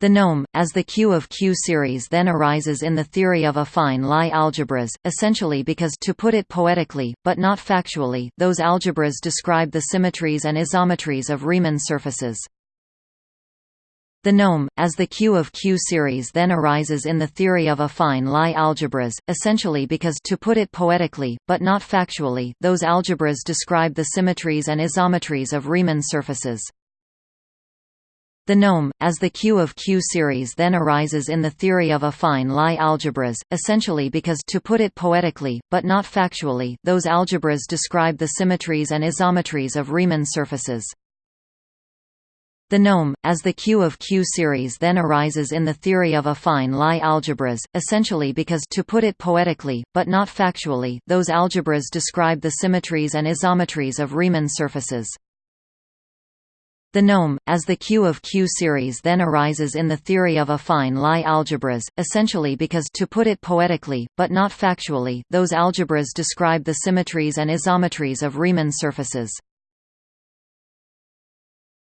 The nome, as the Q of Q series then arises in the theory of affine Lie algebras, essentially because to put it poetically, but not factually, those algebras describe the symmetries and isometries of Riemann surfaces. The nome, as the Q of Q series then arises in the theory of affine Lie algebras, essentially because to put it poetically, but not factually, those algebras describe the symmetries and isometries of Riemann surfaces. The nome, as the Q of Q series then arises in the theory of affine Lie algebras, essentially because to put it poetically, but not factually, those algebras describe the symmetries and isometries of Riemann surfaces. The nome, as the Q of Q series then arises in the theory of affine Lie algebras, essentially because to put it poetically, but not factually, those algebras describe the symmetries and isometries of Riemann surfaces. The nome, as the Q of Q series then arises in the theory of affine Lie algebras, essentially because to put it poetically, but not factually, those algebras describe the symmetries and isometries of Riemann surfaces.